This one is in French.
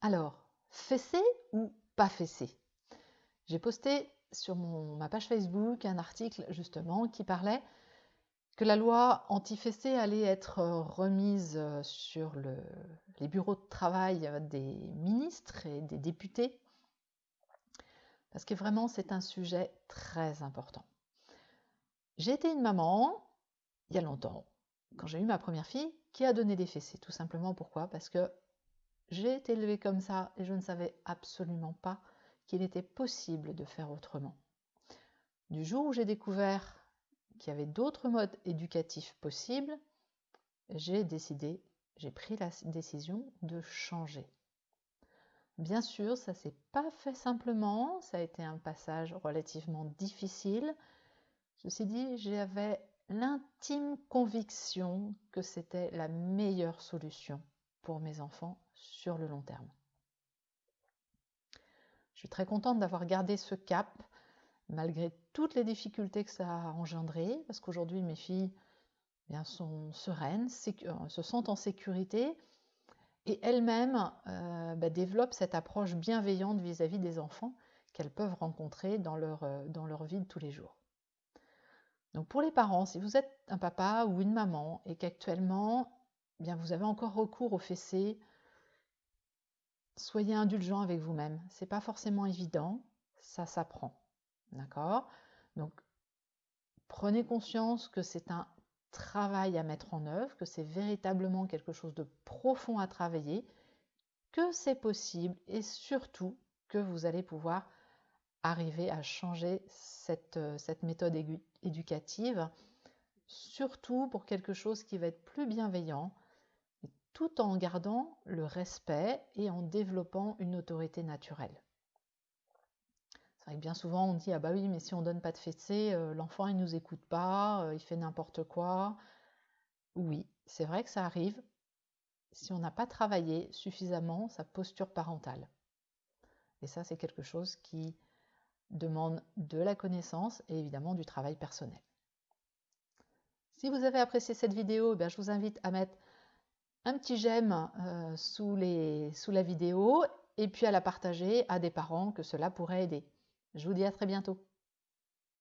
Alors, fessé ou pas fessé? J'ai posté sur ma page Facebook un article justement qui parlait que la loi anti-fessé allait être remise sur les bureaux de travail des ministres et des députés parce que vraiment c'est un sujet très important. J'ai été une maman il y a longtemps, quand j'ai eu ma première fille, qui a donné des fessées. Tout simplement pourquoi? Parce que j'ai été élevée comme ça et je ne savais absolument pas qu'il était possible de faire autrement. Du jour où j'ai découvert qu'il y avait d'autres modes éducatifs possibles, j'ai décidé, j'ai pris la décision de changer. Bien sûr, ça s'est pas fait simplement, ça a été un passage relativement difficile. Ceci dit, j'avais l'intime conviction que c'était la meilleure solution pour mes enfants sur le long terme. Je suis très contente d'avoir gardé ce cap malgré toutes les difficultés que ça a engendré, parce qu'aujourd'hui mes filles eh sont sereines, euh, se sentent en sécurité et elles-mêmes euh, bah, développent cette approche bienveillante vis-à-vis des enfants qu'elles peuvent rencontrer dans leur, euh, dans leur vie de tous les jours. Donc pour les parents, si vous êtes un papa ou une maman et qu'actuellement bien vous avez encore recours au fessé, soyez indulgent avec vous-même. C'est pas forcément évident, ça s'apprend. D'accord? Donc prenez conscience que c'est un travail à mettre en œuvre, que c'est véritablement quelque chose de profond à travailler, que c'est possible et surtout que vous allez pouvoir arriver à changer cette, euh, cette méthode éducative, surtout pour quelque chose qui va être plus bienveillant, tout en gardant le respect et en développant une autorité naturelle. C'est vrai que bien souvent on dit ah bah oui mais si on donne pas de fessée, euh, l'enfant il nous écoute pas, euh, il fait n'importe quoi. Oui, c'est vrai que ça arrive si on n'a pas travaillé suffisamment sa posture parentale. Et ça c'est quelque chose qui demande de la connaissance et évidemment du travail personnel. Si vous avez apprécié cette vidéo, eh je vous invite à mettre petit j'aime euh, sous la vidéo et puis à la partager à des parents que cela pourrait aider. Je vous dis à très bientôt.